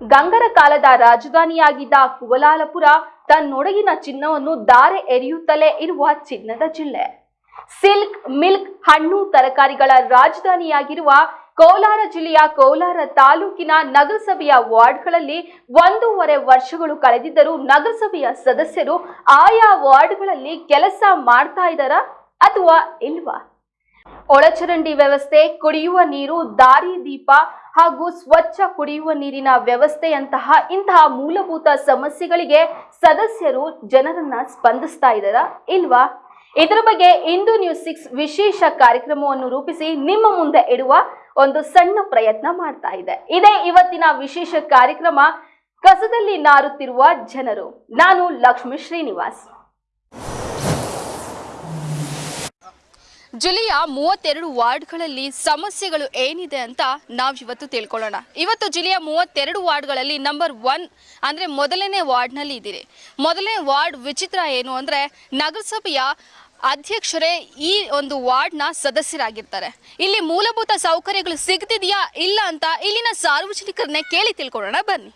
ಗಂಗರ ಕಾಲದ ರಾಜಧಾನಿಯಾಗಿದ್ದ ಕುವಲಾಲಪುರ ತನ್ನೊಡಗಿನ ಚಿನ್ನವನ್ನು ದಾರೆ ಎರೆಯುತ್ತಲೇ ಇರುವ ಚಿನ್ನದ ಜಿಲ್ಲೆ. ಸಿಲ್ಕ್ ಮಿಲ್ಕ್ ಹಣ್ಣು ತರಕಾರಿಗಳ ರಾಜಧಾನಿಯಾಗಿರುವ ಕೋಲಾರ ಜಿಲ್ಲೆಯ ಕೋಲಾರ ತಾಲೂಕಿನ ನಗರಸಭೆಯ ವಾರ್ಡ್ಗಳಲ್ಲಿ ಒಂದೂವರೆ ವರ್ಷಗಳು ಕಳೆದಿದ್ದರೂ ನಗರಸಭೆಯ ಸದಸ್ಯರು ಆಯಾ ವಾರ್ಡ್ಗಳಲ್ಲಿ ಕೆಲಸ ಮಾಡ್ತಾ ಇದ್ದಾರಾ ಅಥವಾ ಇಲ್ವಾ? ಒಳಚರಂಡಿ ವ್ಯವಸ್ಥೆ, ಕುಡಿಯುವ ನೀರು, ದಾರಿ ದೀಪ ಹಾಗೂ ಸ್ವಚ್ಛ ಕುಡಿಯುವ ನೀರಿನ ವ್ಯವಸ್ಥೆಯಂತಹ ಇಂತಹ ಮೂಲಭೂತ ಸಮಸ್ಯೆಗಳಿಗೆ ಸದಸ್ಯರು ಜನರನ್ನ ಸ್ಪಂದಿಸ್ತಾ ಇದ್ದಾರಾ ಇಲ್ವಾ? ಇದರ ಬಗ್ಗೆ ಇಂದು ನ್ಯೂಸ್ ಸಿಕ್ಸ್ ವಿಶೇಷ ಕಾರ್ಯಕ್ರಮವನ್ನು ರೂಪಿಸಿ ನಿಮ್ಮ ಮುಂದೆ ಇಡುವ ಒಂದು ಸಣ್ಣ ಪ್ರಯತ್ನ ಮಾಡ್ತಾ ಇದೆ. ಇದೇ ಇವತ್ತಿನ ವಿಶೇಷ ಕಾರ್ಯಕ್ರಮ, ಕಸದಲ್ಲಿ ನಾರುತ್ತಿರುವ ಜನರು. ನಾನು ಲಕ್ಷ್ಮೀ ಶ್ರೀನಿವಾಸ್. ಜಿಲ್ಲೆಯ ಮೂವತ್ತೆರಡು ವಾರ್ಡ್ಗಳಲ್ಲಿ ಸಮಸ್ಯೆಗಳು ಏನಿದೆ ಅಂತ ನಾವು ಇವತ್ತು ತಿಳ್ಕೊಳ್ಳೋಣ. ಇವತ್ತು ಜಿಲ್ಲೆಯ ಮೂವತ್ತೆರಡು ವಾರ್ಡ್ಗಳಲ್ಲಿ ನಂಬರ್ ಒನ್ ಅಂದರೆ ಮೊದಲನೇ ವಾರ್ಡ್ನಲ್ಲಿ ಇದ್ದೀರಿ. ಮೊದಲನೇ ವಾರ್ಡ್ ವಿಚಿತ್ರ ಏನು ಅಂದರೆ ನಗರಸಭೆಯ ಅಧ್ಯಕ್ಷರೇ ಈ ಒಂದು ವಾರ್ಡ್ನ ಸದಸ್ಯರಾಗಿರ್ತಾರೆ. ಇಲ್ಲಿ ಮೂಲಭೂತ ಸೌಕರ್ಯಗಳು ಸಿಗ್ತಿದೆಯಾ ಇಲ್ಲ ಅಂತ ಇಲ್ಲಿನ ಸಾರ್ವಜನಿಕರನ್ನೇ ಕೇಳಿ ತಿಳ್ಕೊಳ್ಳೋಣ, ಬನ್ನಿ.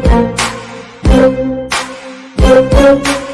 Thank you.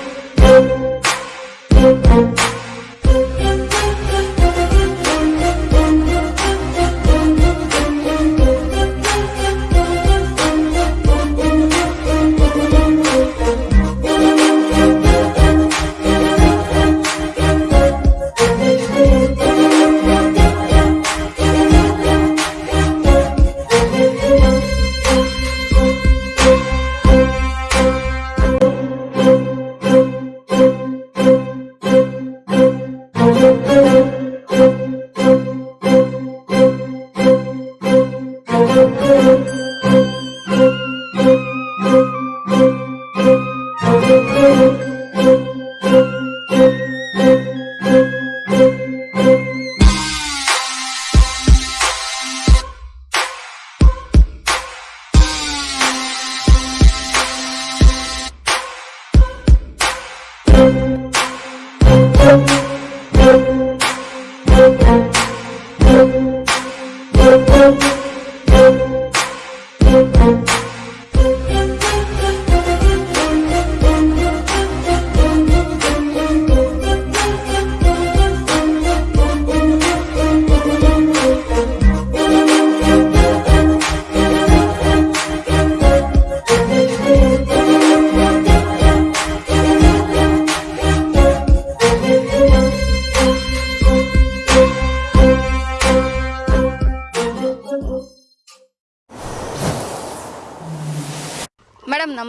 ಮೇಡಮ್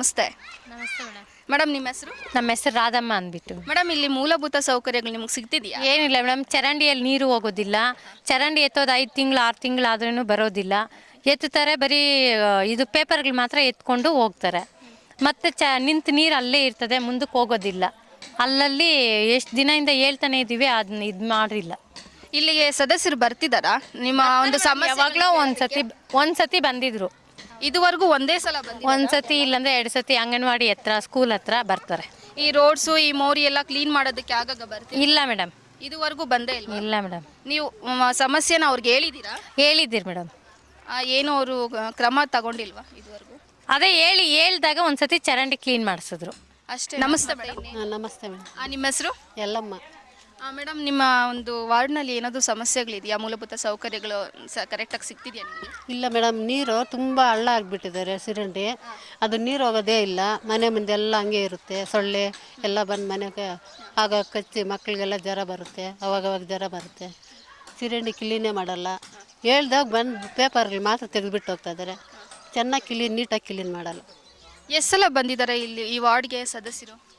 ನಮಸ್ತೆ. ನಮಸ್ತೆ ಮೇಡಮ್. ಮೇಡಮ್ ನಿಮ್ಮ ಹೆಸರು? ನಮ್ಮ ಹೆಸರು ರಾಧಮ್ಮ ಅಂದ್ಬಿಟ್ಟು. ಮೇಡಮ್ ಇಲ್ಲಿ ಮೂಲಭೂತ ಸೌಕರ್ಯಗಳು ನಿಮಗೆ ಸಿಗ್ತಿದೆಯಾ? ಏನಿಲ್ಲ ಮೇಡಮ್ ಚರಂಡಿಯಲ್ಲಿ ನೀರು ಹೋಗೋದಿಲ್ಲ. ಚರಂಡಿ ಎತ್ತೋದು ಐದು ತಿಂಗಳು ಆರು ತಿಂಗಳು ಆದ್ರೂ ಬರೋದಿಲ್ಲ. ಎತ್ತುತ್ತಾರೆ ಬರೀ ಇದು ಪೇಪರ್ಗಳು ಮಾತ್ರ ಎತ್ಕೊಂಡು ಹೋಗ್ತಾರೆ. ಮತ್ತು ಚ ನಿಂತು ನೀರು ಅಲ್ಲೇ ಇರ್ತದೆ ಮುಂದಕ್ಕೆ ಹೋಗೋದಿಲ್ಲ. ಅಲ್ಲಲ್ಲಿ ಎಷ್ಟು ದಿನದಿಂದ ಹೇಳ್ತಾನೆ ಇದ್ದೀವಿ ಅದನ್ನ ಇದು ಮಾಡಿಲ್ಲ. ಇಲ್ಲಿಗೆ ಸದಸ್ಯರು ಬರ್ತಿದಾರಾ? ನಿಮ್ಮ ಒಂದು ಸಮಸ್ಯೆ ಯಾವಾಗಲೋ ಒಂದ್ಸತಿ ಒಂದ್ಸತಿ ಬಂದಿದ್ರು. ಇದುವರೆಗೂ ಒಂದೇ ಸಲ ಒಂದ್ಸತಿ ಇಲ್ಲಾಂದ್ರೆ ಎರಡು ಸತಿ ಅಂಗನವಾಡಿ ಹತ್ರ ಸ್ಕೂಲ್ ಹತ್ರ ಬರ್ತಾರೆ. ಈ ರೋಡ್ಸು ಈ ಮೋರಿ ಎಲ್ಲ ಕ್ಲೀನ್ ಮಾಡೋದಕ್ಕೆ ಆಗಾಗ ಬರ್ತೀವಿ ಇಲ್ಲ ಮೇಡಮ್ ಇದುವರೆಗೂ ಬಂದೇ ಇಲ್ಲ ಇಲ್ಲ ಮೇಡಮ್ ನೀವು ಮ, ಸಮಸ್ಯೆನ ಅವ್ರಿಗೆ ಹೇಳಿದ್ದೀರಾ? ಹೇಳಿದ್ದೀರಿ ಮೇಡಮ್ ಆ, ಏನು ಅವರು ಕ್ರಮ ತಗೊಂಡಿಲ್ವಾ ಇದುವರೆಗೂ? ಅದೇ ಹೇಳಿ ಹೇಳ್ದಾಗ ಒಂದ್ಸತಿ ಚರಂಡಿ ಕ್ಲೀನ್ ಮಾಡಿಸಿದ್ರು. ಅಷ್ಟೇ. ನಮಸ್ತೆ ಮೇಡಮ್ ನಮಸ್ತೆ ಮೇಡಮ್ ನಿಮ್ಮ ಹೆಸರು? ಎಲ್ಲಮ್ಮ ಮೇಡಮ್ ನಿಮ್ಮ ಒಂದು ವಾರ್ಡ್ನಲ್ಲಿ ಏನಾದರೂ ಸಮಸ್ಯೆಗಳಿದೆಯಾ? ಮೂಲಭೂತ ಸೌಕರ್ಯಗಳು ಸ ಕರೆಕ್ಟಾಗಿ ಸಿಗ್ತಿದೆಯಾ ನಿಮಗೆ? ಇಲ್ಲ ಮೇಡಮ್ ನೀರು ತುಂಬ ಹಳ್ಳ ಆಗಿಬಿಟ್ಟಿದ್ದಾರೆ ಸಿರಂಡಿ ಅದು ನೀರು ಹೋಗೋದೇ ಇಲ್ಲ. ಮನೆ ಮುಂದೆ ಎಲ್ಲ ಹಂಗೆ ಇರುತ್ತೆ. ಸೊಳ್ಳೆ ಎಲ್ಲ ಬಂದು ಮನೆಗೆ ಆಗ ಕಚ್ಚಿ ಮಕ್ಕಳಿಗೆಲ್ಲ ಜ್ವರ ಬರುತ್ತೆ. ಅವಾಗವಾಗ ಜ್ವರ ಬರುತ್ತೆ. ಸಿರಂಡಿ ಕ್ಲೀನೇ ಮಾಡಲ್ಲ. ಹೇಳ್ದಾಗ ಬಂದು ಪೇಪರ್ಗಳು ಮಾತ್ರ ತೆಗೆದುಬಿಟ್ಟು ಹೋಗ್ತಾ ಇದ್ದಾರೆ. ಚೆನ್ನಾಗಿ ಕ್ಲೀನ್ ನೀಟಾಗಿ ಕ್ಲೀನ್ ಮಾಡಲ್ಲ. ಎಷ್ಟು ಸಲ ಬಂದಿದ್ದಾರೆ ಇಲ್ಲಿ ಈ ವಾರ್ಡ್ಗೆ ಸದಸ್ಯರು?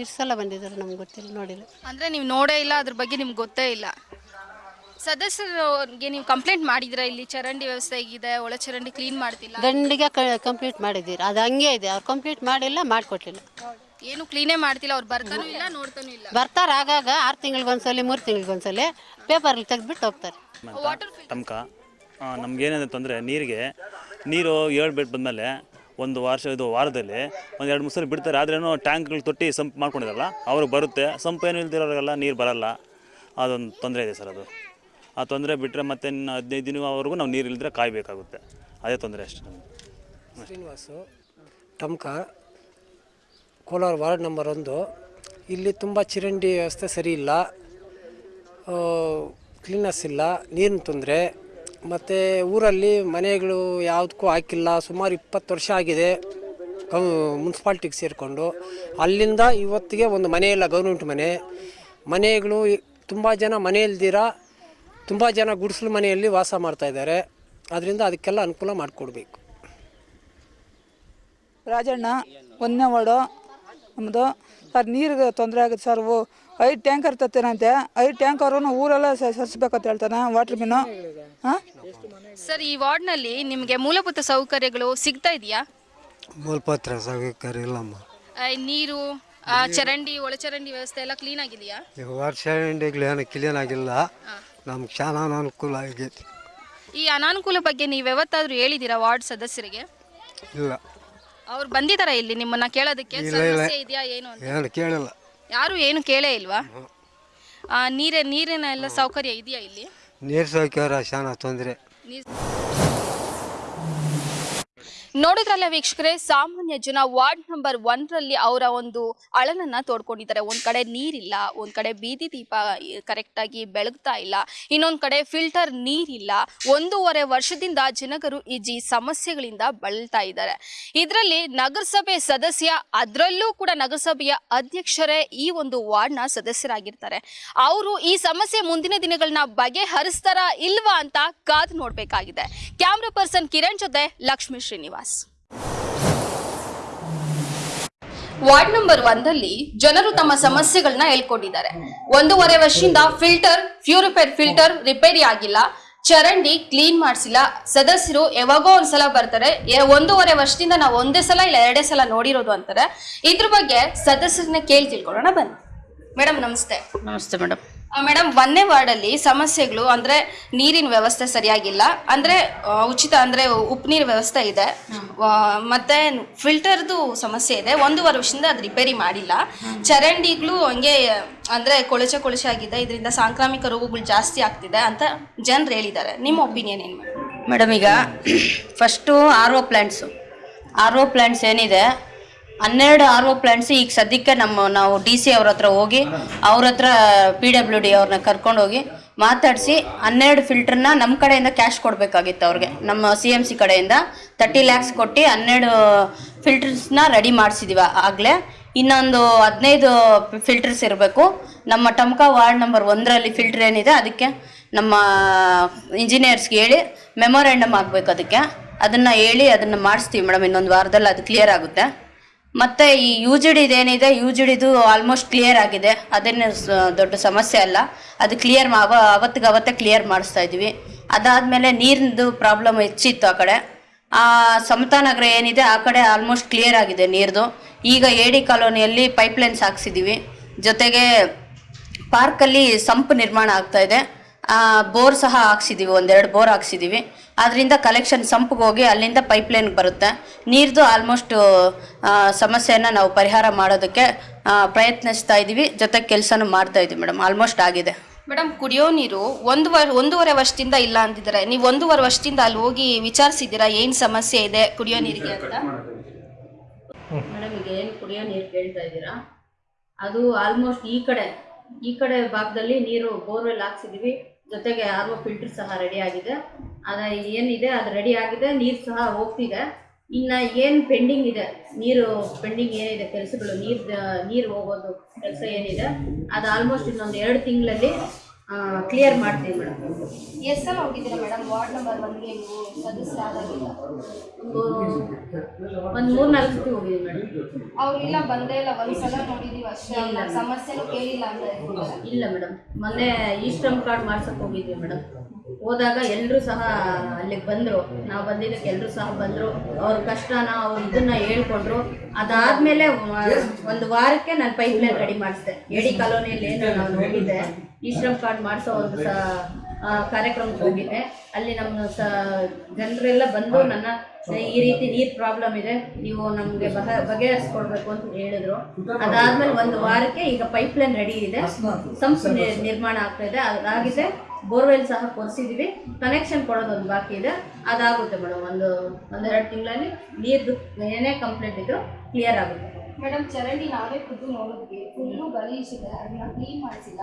ಎಷ್ಟು ಸಲ ಬಂದಿದ್ದಾರೆ ನಮ್ಗೆ ಗೊತ್ತಿಲ್ಲ ನೋಡಿಲ್ಲ. ಅಂದ್ರೆ ನೀವು ನೋಡೇ ಇಲ್ಲ ಅದ್ರ ಬಗ್ಗೆ ನಿಮ್ಗೆ ಗೊತ್ತೇ ಇಲ್ಲ. ಸದಸ್ಯರಿಗೆ ನೀವು ಕಂಪ್ಲೇಂಟ್ ಮಾಡಿದ್ರ ಇಲ್ಲಿ? ಚರಂಡಿ ವ್ಯವಸ್ಥೆ ಹೇಗಿದೆ ಒಳ ಚರಂಡಿ ಕ್ಲೀನ್ ಮಾಡ್ತಿಲ್ಲ? ಗಂಡಿಗೆ ಕಂಪ್ಲೀಟ್ ಮಾಡಿದ್ದೀರಿ? ಅದು ಹಂಗೆ ಇದೆ ಅವ್ರು ಕಂಪ್ಲೀಟ್ ಮಾಡಿಲ್ಲ ಮಾಡಿಕೊಟ್ಟಿಲ್ಲ. ಏನು ಕ್ಲೀನೇ ಮಾಡ್ತಿಲ್ಲ ಅವ್ರು ಬರ್ತಾನೂ ಇಲ್ಲ ನೋಡ್ತಾನೂ ಇಲ್ಲ. ಬರ್ತಾರೆ ಆಗಾಗ ಆರು ತಿಂಗಳಿಗೊಂದ್ಸಲಿ ಮೂರು ತಿಂಗಳಿಗೊಂದ್ಸಲಿ ಪೇಪರ್ಲಿ ತೆಗೆದ್ಬಿಟ್ಟು ಹೋಗ್ತಾರೆ. ವಾಟರ್ ನಮ್ಗೇನಿದೆ ತೊಂದರೆ ನೀರಿಗೆ ನೀರು ಏಳು ಬೆಡ್ ಬಂದಮೇಲೆ ಒಂದು ವರ್ಷ, ಇದು ವಾರದಲ್ಲಿ ಒಂದು ಎರಡು ಮೂರು ಸಲ ಬಿಡ್ತಾರೆ. ಆದ್ರೇನು ಟ್ಯಾಂಕ್ಗಳು ತೊಟ್ಟಿ ಸಂಪ್ ಮಾಡ್ಕೊಂಡಿರಲ್ಲ ಅವ್ರಿಗೆ ಬರುತ್ತೆ. ಸಂಪ್ ಏನು ಇಲ್ದಿರೋರಿಗೆಲ್ಲ ನೀರು ಬರಲ್ಲ. ಅದೊಂದು ತೊಂದರೆ ಇದೆ ಸರ್ ಅದು. ಆ ತೊಂದರೆ ಬಿಟ್ಟರೆ ಮತ್ತೆ ಇನ್ನು ಹದಿನೈದು ದಿನವರೆಗೂ ನಾವು ನೀರು ಇಲ್ಲದ್ರೆ ಕಾಯಬೇಕಾಗುತ್ತೆ. ಅದೇ ತೊಂದರೆ ಅಷ್ಟೇ ನಮಗೆ ಶ್ರೀನಿವಾಸು ಟಮ್ಕ ಕೋಲಾರ ವಾರ್ಡ್ ನಂಬರ್ ಒಂದು. ಇಲ್ಲಿ ತುಂಬ ಚಿರಂಡಿ ವ್ಯವಸ್ಥೆ ಸರಿ ಇಲ್ಲ. ಕ್ಲೀನಸ್ ಇಲ್ಲ, ನೀರಿನ ತೊಂದರೆ. ಮತ್ತು ಊರಲ್ಲಿ ಮನೆಗಳು ಯಾವುದಕ್ಕೂ ಹಾಕಿಲ್ಲ. ಸುಮಾರು ಇಪ್ಪತ್ತು ವರ್ಷ ಆಗಿದೆ ಮುನ್ಸಿಪಾಲ್ಟಿಗೆ ಸೇರಿಕೊಂಡು. ಅಲ್ಲಿಂದ ಇವತ್ತಿಗೆ ಒಂದು ಮನೆ ಇಲ್ಲ, ಗೌರ್ಮೆಂಟ್ ಮನೆ. ಮನೆಗಳು ತುಂಬ ಜನ ಮನೆ ಇಲ್ದಿರ, ತುಂಬ ಜನ ಗುಡಿಸಲು ಮನೆಯಲ್ಲಿ ವಾಸ ಮಾಡ್ತಾ ಇದ್ದಾರೆ. ಅದರಿಂದ ಅದಕ್ಕೆಲ್ಲ ಅನುಕೂಲ ಮಾಡಿಕೊಡ್ಬೇಕು. ರಾಜಣ್ಣ, ಒಂದನೇ ನಮ್ಮದು ಸರ್ ನೀರಿಗೆ ತೊಂದರೆ ಆಗುತ್ತೆ ಸರ್. ಓ ಐದು ಟ್ಯಾಂಕರ್ ತತ್ತೇನಂತೆ ಐದು ಟ್ಯಾಂಕರು ಊರೆಲ್ಲ ಸರಿಸ್ಬೇಕಂತ ಹೇಳ್ತಾನೆ ವಾಟ್ರ್ ಬಿನ್ನು ಹಾಂ? ಸರ್ ಈ ವಾರ್ಡ್ನಲ್ಲಿ ನಿಮಗೆ ಮೂಲಭೂತ ಸೌಕರ್ಯಗಳು ಸಿಗ್ತಾ ಇದೆಯಾ? ಮೂಲಪತ್ರ ಸೌಕರ್ಯ ಇಲ್ಲಮ್ಮ. ನೀರು ಆ, ಚರಂಡಿ ಒಳಚರಂಡಿ ವ್ಯವಸ್ಥೆ ಎಲ್ಲ ಕ್ಲೀನ್ ಆಗಿದೆಯಾ? ಈ ವರ್ಷ ಏನು ಕ್ಲೀನ್ ಆಗಿಲ್ಲ. ನಮ್ಗೆ ಚೆನ್ನಾಗಿ ಅನುಕೂಲ ಆಗೈತಿ ಈ ಅನಾನುಕೂಲ ಬಗ್ಗೆ ನೀವು ಯಾವತ್ತಾದರೂ ಹೇಳಿದ್ದೀರಾ ವಾರ್ಡ್ ಸದಸ್ಯರಿಗೆ? ಇಲ್ಲ. ಅವ್ರು ಬಂದಿದಾರ ಇಲ್ಲಿ ನಿಮ್ಮನ್ನ ಕೇಳೋದಕ್ಕೆ. ಸಮಸ್ಯೆ ಇದೆಯಾ ಏನು ಅಂತ? ಏನು ಕೇಳಿಲ್ಲ. ಯಾರು ಏನು ಕೇಳೇ ಇಲ್ವಾ? ಆ, ನೀರೇ ನೀರಿನ ಎಲ್ಲ ಸೌಕರ್ಯ ಇದೆಯಾ ಇಲ್ಲಿ? ನೀರು ಸೌಕರ್ಯ ಶಾನ ತೊಂದರೆ. ನೀರ್- ನೋಡಿದ್ರಲ್ಲ ವೀಕ್ಷಕರೇ, ಸಾಮಾನ್ಯ ಜನ ವಾರ್ಡ್ ನಂಬರ್ ಒಂದರಲ್ಲಿ ಅವರ ಒಂದು ಅಳಲನ್ನ ತೋಡ್ಕೊಂಡಿದ್ದಾರೆ. ಒಂದ್ ಕಡೆ ನೀರಿಲ್ಲ, ಒಂದ್ ಕಡೆ ಬೀದಿ ದೀಪ ಕರೆಕ್ಟ್ ಆಗಿ ಬೆಳಗ್ತಾ ಇಲ್ಲ. ಇನ್ನೊಂದ್ ಕಡೆ ಫಿಲ್ಟರ್ ನೀರಿಲ್ಲ. ಒಂದೂವರೆ ವರ್ಷದಿಂದ ಜನಗರು ಈ ಸಮಸ್ಯೆಗಳಿಂದ ಬಳಲ್ತಾ ಇದ್ದಾರೆ. ಇದರಲ್ಲಿ ನಗರಸಭೆ ಸದಸ್ಯ, ಅದರಲ್ಲೂ ಕೂಡ ನಗರಸಭೆಯ ಅಧ್ಯಕ್ಷರೇ ಈ ಒಂದು ವಾರ್ಡ್ನ ಸದಸ್ಯರಾಗಿರ್ತಾರೆ. ಅವರು ಈ ಸಮಸ್ಯೆ ಮುಂದಿನ ದಿನಗಳನ್ನ ಬಗೆಹರಿಸ್ತಾರ ಇಲ್ವಾ ಅಂತ ಕಾದು ನೋಡ್ಬೇಕಾಗಿದೆ. ಕ್ಯಾಮ್ರಾ ಪರ್ಸನ್ ಕಿರಣ್ ಜೊತೆ ಲಕ್ಷ್ಮೀ ಶ್ರೀನಿವಾಸ್. ವಾರ್ಡ್ ನಂಬರ್ ಒಂದಲ್ಲಿ ಜನರು ತಮ್ಮ ಸಮಸ್ಯೆಗಳನ್ನ ಹೇಳ್ಕೊಂಡಿದ್ದಾರೆ. ಒಂದೂವರೆ ವರ್ಷದಿಂದ ಫಿಲ್ಟರ್ ಪ್ಯೂರಿಫೈಡ್ ಫಿಲ್ಟರ್ ರಿಪೇರಿ ಆಗಿಲ್ಲ. ಚರಂಡಿ ಕ್ಲೀನ್ ಮಾಡಿಸಿಲ್ಲ. ಸದಸ್ಯರು ಯಾವಾಗೋ ಒಂದ್ಸಲ ಬರ್ತಾರೆ. ಒಂದೂವರೆ ವರ್ಷದಿಂದ ನಾವು ಒಂದೇ ಸಲ ಇಲ್ಲ, ಎರಡೇ ಸಲ ನೋಡಿರೋದು ಅಂತಾರೆ. ಇದ್ರ ಬಗ್ಗೆ ಸದಸ್ಯರನ್ನ ಕೇಳಿ ತಿಳ್ಕೊಳ್ಳೋಣ ಬನ್ನಿ. ಮೇಡಮ್ ನಮಸ್ತೆ. ನಮಸ್ತೆ ಮೇಡಮ್ ಮೇಡಮ್ ಒಂದನೇ ವಾರ್ಡಲ್ಲಿ ಸಮಸ್ಯೆಗಳು ಅಂದ್ರೆ ನೀರಿನ ವ್ಯವಸ್ಥೆ ಸರಿಯಾಗಿಲ್ಲ. ಅಂದ್ರೆ ಉಚಿತ ಅಂದ್ರೆ ಉಪ್ಪು ನೀರು ವ್ಯವಸ್ಥೆ ಇದೆ. ಆ, ಮತ್ತೆ ಫಿಲ್ಟರ್ದು ಸಮಸ್ಯೆ ಇದೆ. ಒಂದು ವರ್ಷದಿಂದ ಅದು ರಿಪೇರಿ ಮಾಡಿಲ್ಲ. ಚರಂಡಿಗಳು ಹಂಗೆ ಅಂದ್ರೆ ಕೊಳಚೆ ಕೊಳಚೆ ಆಗಿದೆ. ಇದರಿಂದ ಸಾಂಕ್ರಾಮಿಕ ರೋಗಗಳು ಜಾಸ್ತಿ ಆಗ್ತಿದೆ ಅಂತ ಜನರು ಹೇಳಿದ್ದಾರೆ. ನಿಮ್ಮ ಒಪಿನಿಯನ್ ಏನು ಮೇಡಮ್? ಮೇಡಮ್ ಈಗ first R O plants R O plants ಏನಿದೆ ಹನ್ನೆರಡು ಆರ್ ಒ ಪ್ಲಾಂಟ್ಸ್ ಈಗ ಸದ್ಯಕ್ಕೆ ನಮ್ಮ ನಾವು ಡಿ ಸಿ ಅವ್ರ ಹತ್ರ ಹೋಗಿ, ಅವ್ರ ಹತ್ರ ಪಿ ಡಬ್ಲ್ಯೂ ಡಿ ಅವ್ರನ್ನ ಕರ್ಕೊಂಡೋಗಿ ಮಾತಾಡಿಸಿ ಹನ್ನೆರಡು ಫಿಲ್ಟರ್ನ ನಮ್ಮ ಕಡೆಯಿಂದ ಕ್ಯಾಶ್ ಕೊಡಬೇಕಾಗಿತ್ತು ಅವ್ರಿಗೆ. ನಮ್ಮ ಸಿ ಎಂ ಸಿ ಕಡೆಯಿಂದ ತರ್ಟಿ ಲ್ಯಾಕ್ಸ್ ಕೊಟ್ಟು ಹನ್ನೆರಡು ಫಿಲ್ಟರ್ಸ್ನ ರೆಡಿ ಮಾಡಿಸಿದೀವಿ ಆಗಲೇ. ಇನ್ನೊಂದು ಹದಿನೈದು ಫಿಲ್ಟರ್ಸ್ ಇರಬೇಕು. ನಮ್ಮ ಟಮ್ಕ ವಾರ್ಡ್ ನಂಬರ್ ಒಂದರಲ್ಲಿ ಫಿಲ್ಟರ್ ಏನಿದೆ ಅದಕ್ಕೆ ನಮ್ಮ ಇಂಜಿನಿಯರ್ಸ್ಗೆ ಹೇಳಿ ಮೆಮೊರ್ಯಾಂಡಮ್ ಆಗಬೇಕು ಅದಕ್ಕೆ. ಅದನ್ನು ಹೇಳಿ ಅದನ್ನು ಮಾಡಿಸ್ತೀವಿ ಮೇಡಮ್, ಇನ್ನೊಂದು ವಾರದಲ್ಲಿ ಅದು ಕ್ಲಿಯರ್ ಆಗುತ್ತೆ. ಮತ್ತು ಈ ಯು ಜಿ ಡಿದು ಏನಿದೆ ಯು ಜಿ ಡಿದು ಆಲ್ಮೋಸ್ಟ್ ಕ್ಲಿಯರ್ ಆಗಿದೆ. ಅದೇನು ದೊಡ್ಡ ಸಮಸ್ಯೆ ಅಲ್ಲ. ಅದು ಕ್ಲಿಯರ್ ಅವ ಅವತ್ತಿಗೆ ಅವತ್ತೇ ಕ್ಲಿಯರ್ ಮಾಡಿಸ್ತಾ ಇದ್ವಿ. ಅದಾದಮೇಲೆ ನೀರಿಂದು ಪ್ರಾಬ್ಲಮ್ ಹೆಚ್ಚಿತ್ತು ಆ ಕಡೆ. ಆ, ಸಮತಾ ನಗರ ಏನಿದೆ, ಆ ಕಡೆ ಆಲ್ಮೋಸ್ಟ್ ಕ್ಲಿಯರ್ ಆಗಿದೆ ನೀರ್ದು. ಈಗ ಎ ಡಿ ಕಾಲೋನಿಯಲ್ಲಿ ಪೈಪ್ಲೈನ್ಸ್ ಹಾಕ್ಸಿದ್ದೀವಿ ಜೊತೆಗೆ ಪಾರ್ಕಲ್ಲಿ ಸಂಪ್ ನಿರ್ಮಾಣ ಆಗ್ತಾ ಇದೆ. ಬೋರ್ ಸಹ ಹಾಕ್ಸಿದ್ದೀವಿ ಒಂದೆರಡು ಬೋರ್ ಹಾಕ್ಸಿದ್ದೀವಿ ಅದರಿಂದ ಕಲೆಕ್ಷನ್ ಸಂಪಿಗೆ ಹೋಗಿ ಅಲ್ಲಿಂದ ಪೈಪ್ಲೈನ್ಗೆ ಬರುತ್ತೆ. ನೀರ್ದು ಆಲ್ಮೋಸ್ಟ್ ಸಮಸ್ಯೆಯನ್ನು ನಾವು ಪರಿಹಾರ ಮಾಡೋದಕ್ಕೆ ಪ್ರಯತ್ನಿಸ್ತಾ ಇದ್ದೀವಿ ಜೊತೆಗೆ ಕೆಲಸನೂ ಮಾಡ್ತಾ ಇದ್ದೀವಿ ಮೇಡಮ್. ಆಲ್ಮೋಸ್ಟ್ ಆಗಿದೆ. ಮೇಡಮ್ ಕುಡಿಯೋ ನೀರು ಒಂದು ವರ್ ಒಂದೂವರೆ ವರ್ಷದಿಂದ ಇಲ್ಲ ಅಂತಿದ್ದಾರೆ? ನೀವು ಒಂದೂವರೆ ವರ್ಷದಿಂದ ಅಲ್ಲಿ ಹೋಗಿ ವಿಚಾರಿಸಿದ್ದೀರಾ? ಏನು ಸಮಸ್ಯೆ ಇದೆ ಕುಡಿಯೋ ನೀರಿಗೆ ಅಂತ? ಮೇಡಮ್ ಈಗ ಏನು ಕುಡಿಯೋ ನೀರು ಕೇಳ್ತಾ ಇದ್ದೀರಾ? ಅದು ಆಲ್ಮೋಸ್ಟ್ ಈ ಕಡೆ ಈ ಕಡೆ ಭಾಗದಲ್ಲಿ ನೀರು ಬೋರ್ವೆಲ್ ಹಾಕ್ಸಿದೀವಿ. ಜೊತೆಗೆ ಆರ್ ಫಿಲ್ಟರ್ ಸಹ ರೆಡಿ ಆಗಿದೆ. ಅದ ಏನಿದೆ ಅದು ರೆಡಿ ಆಗಿದೆ, ನೀರು ಸಹ ಹೋಗ್ತಿದೆ. ಇನ್ನು ಏನು ಪೆಂಡಿಂಗ್ ಇದೆ, ನೀರು ಪೆಂಡಿಂಗ್ ಏನಿದೆ, ಕೆಲಸಗಳು ನೀರು ನೀರು ಹೋಗೋದು ಕೆಲಸ ಏನಿದೆ, ಅದು ಆಲ್ಮೋಸ್ಟ್ ಇನ್ನೊಂದು ಎರಡು ತಿಂಗಳಲ್ಲಿ ಕ್ಲಿಯರ್ ಮಾಡ್ತೀವಿ ಮೇಡಮ್. ಎಷ್ಟು ಸಲ ಹೋಗಿದ್ದೀರಾ ಮೇಡಮ್? ವಾರ್ಡ್ ನಂಬರ್ ಒನ್ಗೆ ನೀವು ಸದಸ್ಯರಾದಾಗಿಲ್ಲ ಒಂದು ಮೂರು ನಾಲ್ಕು ಸತಿ ಹೋಗಿದ್ದೀವಿ ಮೇಡಮ್. ಅವ್ರಿಲ್ಲ ಬಂದೇ ಇಲ್ಲ. ಒಂದ್ಸಲ ನೋಡಿದೀವಿ ಅಷ್ಟೇ. ಇಲ್ಲ ಸಮಸ್ಯೆನೂ ಕೇಳಿಲ್ಲ ಅಂತ ಇಲ್ಲ ಮೇಡಮ್. ಮೊನ್ನೆ ಈ ಶ್ರಮ್ ಕಾರ್ಡ್ ಮಾಡ್ಸಕ್ ಹೋಗಿದ್ವಿ ಮೇಡಮ್. ಹೋದಾಗ ಎಲ್ಲರೂ ಸಹ ಅಲ್ಲಿಗೆ ಬಂದರು. ನಾವು ಬಂದಿದ್ದಕ್ಕೆ ಎಲ್ಲರೂ ಸಹ ಬಂದರು. ಅವ್ರ ಕಷ್ಟನ ಅವ್ರ ಇದನ್ನ ಹೇಳ್ಕೊಂಡ್ರು. ಅದಾದ್ಮೇಲೆ ಒಂದು ವಾರಕ್ಕೆ ನಾನು ಪೈಪ್ ಲೈನ್ ರೆಡಿ ಮಾಡಿಸಿದೆ. ಎಡಿ ಕಾಲೋನಿಯಲ್ಲಿ ಏನು ನಾನು ಹೋಗಿದ್ದೆ. ಈ ಕಾರ್ಡ್ ಮಾಡಿಸೋ ಒಂದು ಸಹ ಕಾರ್ಯಕ್ರಮಕ್ಕೆ ಹೋಗಿದ್ದೆ. ಅಲ್ಲಿ ನಮ್ಮ ಸ, ಜನರೆಲ್ಲ ಬಂದು ನನ್ನ ಈ ರೀತಿ ನೀರು ಪ್ರಾಬ್ಲಮ್ ಇದೆ. ನೀವು ನಮಗೆ ಬಹ, ಬಗೆಹರಿಸ್ಕೊಡ್ಬೇಕು ಅಂತ ಹೇಳಿದ್ರು. ಅದಾದ್ಮೇಲೆ ಒಂದು ವಾರಕ್ಕೆ ಈಗ ಪೈಪ್ ಲೈನ್ ರೆಡಿ ಇದೆ. ಸಂಸ್ಥೆ ನಿರ್ಮಾಣ ಆಗ್ತಾ ಇದೆ. ಅದಾಗಿದೆ. ಬೋರ್ವೆಲ್ ಸಹ ಕೊರೆಸಿದೀವಿ ಕನೆಕ್ಷನ್ ಕೊಡೋದೊಂದು ಬಾಕಿ ಇದೆ. ಅದಾಗುತ್ತೆ ಮೇಡಮ್. ಒಂದು ಒಂದೆರಡು ತಿಂಗಳಲ್ಲಿ ನೀರ್ದು ಏನೇ ಕಂಪ್ಲೇಂಟ್ ಇದ್ರು ಕ್ಲಿಯರ್ ಆಗುತ್ತೆ. ಮೇಡಮ್ ಚರಂಡಿ ನಾವೇ ಖುದ್ದು ನೋಡಿದ್ವಿ. ಫುಲ್ಲು ಗಲೀಜಿದೆ ಅದನ್ನ ಕ್ಲೀನ್ ಮಾಡಿಸಿಲ್ಲ.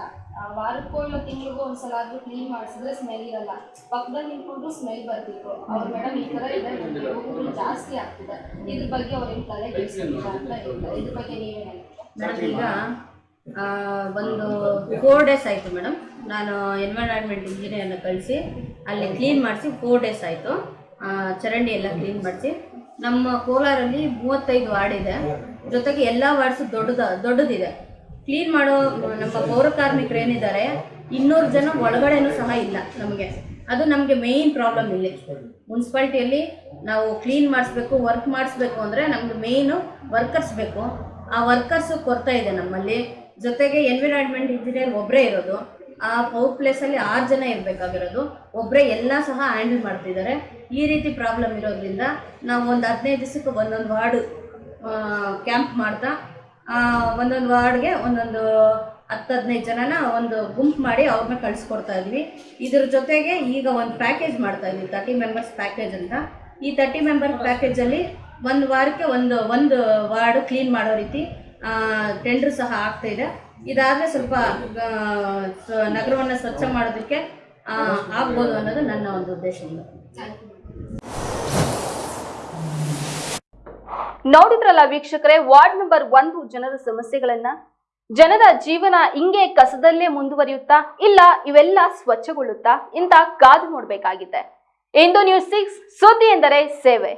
ವಾರಕ್ಕೂ ಇಲ್ಲ ತಿಂಗಳಿಗೂ ಒಂದ್ಸಲ ಆದ್ರೂ ಕ್ಲೀನ್ ಮಾಡಿಸಿದ್ರೆ ಸ್ಮೆಲ್ ಇರಲ್ಲ. ಪಕ್ಕದಲ್ಲಿ ನಿಂತ್ಕೊಂಡು ಸ್ಮೆಲ್ ಬರ್ತಿತ್ತು. ಅವ್ರು ಮೇಡಮ್ ಈ ಥರ ಇದೆ. ನಮ್ಗೆ ರೋಗಗಳು ಜಾಸ್ತಿ ಆಗ್ತಿದೆ. ಇದ್ರ ಬಗ್ಗೆ ಅವ್ರೇನು ತಲೆ ಕೆಡಿಸ್ತಿಲ್ಲ ಅಂತ ಹೇಳ್ತಾರೆ. ಇದ್ರ ಬಗ್ಗೆ ನೀವೇನು ಹೇಳ್ತೀರಾ? ಮೇಡಮ್ ಈಗ ಒಂದು ಫೋರ್ ಡೇಸ್ ಆಯಿತು ಮೇಡಮ್. ನಾನು ಎನ್ವೈರಾನ್ಮೆಂಟ್ ಇಂಜಿನಿಯರ್ನ ಕಳಿಸಿ ಅಲ್ಲಿ ಕ್ಲೀನ್ ಮಾಡಿಸಿ ಫೋರ್ ಡೇಸ್ ಆಯಿತು. ಚರಂಡಿ ಎಲ್ಲ ಕ್ಲೀನ್ ಮಾಡಿಸಿ. ನಮ್ಮ ಕೋಲಾರಲ್ಲಿ ಮೂವತ್ತೈದು ವಾರ್ಡ್ ಇದೆ. ಜೊತೆಗೆ ಎಲ್ಲ ವಾರ್ಡ್ಸು ದೊಡ್ಡದ, ದೊಡ್ಡದಿದೆ. ಕ್ಲೀನ್ ಮಾಡೋ ನಮ್ಮ ಪೌರ ಕಾರ್ಮಿಕರು ಏನಿದ್ದಾರೆ, ಇನ್ನೂರು ಜನ ಒಳಗಡೆನೂ ಸಹ ಇಲ್ಲ ನಮಗೆ. ಅದು ನಮಗೆ ಮೇಯ್ನ್ ಪ್ರಾಬ್ಲಮ್ ಇಲ್ಲಿ. ಮುನ್ಸಿಪಾಲ್ಟಿಯಲ್ಲಿ ನಾವು ಕ್ಲೀನ್ ಮಾಡಿಸ್ಬೇಕು ವರ್ಕ್ ಮಾಡಿಸ್ಬೇಕು ಅಂದರೆ ನಮ್ಗೆ ಮೇಯ್ನು ವರ್ಕರ್ಸ್ ಬೇಕು. ಆ ವರ್ಕರ್ಸು ಕೊರತೆ ಇದೆ ನಮ್ಮಲ್ಲಿ. ಜೊತೆಗೆ ಎನ್ವಿರಾನ್ಮೆಂಟ್ ಇಂಜಿನಿಯರ್ ಒಬ್ಬರೇ ಇರೋದು. ಆ ಪೌರ್ ಪ್ಲೇಸಲ್ಲಿ ಆರು ಜನ ಇರಬೇಕಾಗಿರೋದು. ಒಬ್ಬರೇ ಎಲ್ಲ ಸಹ ಹ್ಯಾಂಡಲ್ ಮಾಡ್ತಿದ್ದಾರೆ. ಈ ರೀತಿ ಪ್ರಾಬ್ಲಮ್ ಇರೋದ್ರಿಂದ ನಾವು ಒಂದು ಹದಿನೈದು ದಿವಸಕ್ಕೆ ಒಂದೊಂದು ವಾರ್ಡು ಕ್ಯಾಂಪ್ ಮಾಡ್ತಾ ಒಂದೊಂದು ವಾರ್ಡ್ಗೆ ಒಂದೊಂದು ಹತ್ತು ಹದಿನೈದು ಜನನ ಒಂದು ಗುಂಪು ಮಾಡಿ ಅವ್ರನ್ನ ಕಳಿಸ್ಕೊಡ್ತಾ ಇದ್ವಿ. ಇದ್ರ ಜೊತೆಗೆ ಈಗ ಒಂದು ಪ್ಯಾಕೇಜ್ ಮಾಡ್ತಾ ಇದ್ವಿ ತರ್ಟಿ ಮೆಂಬರ್ಸ್ ಪ್ಯಾಕೇಜ್ ಅಂತ. ಈ ತರ್ಟಿ ಮೆಂಬರ್ ಪ್ಯಾಕೇಜಲ್ಲಿ ಒಂದು ವಾರಕ್ಕೆ ಒಂದು ಒಂದು ವಾರ್ಡ್ ಕ್ಲೀನ್ ಮಾಡೋ ರೀತಿ ಟೆಂಡ್ರ್ ಸಹ ಆಗ್ತಾಯಿದೆ ಇದಾದರೆ ಸ್ವಲ್ಪ ನಗರವನ್ನು ಸ್ವಚ್ಛ ಮಾಡೋದಕ್ಕೆ ಆಗ್ಬೋದು ಅನ್ನೋದು ನನ್ನ ಒಂದು ಉದ್ದೇಶ ನೋಡಿದ್ರಲ್ಲ ವೀಕ್ಷಕರೇ, ವಾರ್ಡ್ ನಂಬರ್ ಒಂದು ಜನರ ಸಮಸ್ಯೆಗಳನ್ನ? ಜನರ ಜೀವನ ಹಿಂಗೆ ಕಸದಲ್ಲೇ ಮುಂದುವರಿಯುತ್ತಾ, ಇಲ್ಲ ಇವೆಲ್ಲ ಸ್ವಚ್ಛಗೊಳ್ಳುತ್ತಾ? ಇಂತ ಕಾದು ನೋಡ್ಬೇಕಾಗಿದೆ. ಇಂದು ನ್ಯೂಸ್ ಸಿಕ್ಸ್ ಸುದ್ದಿ ಎಂದರೆ ಸೇವೆ.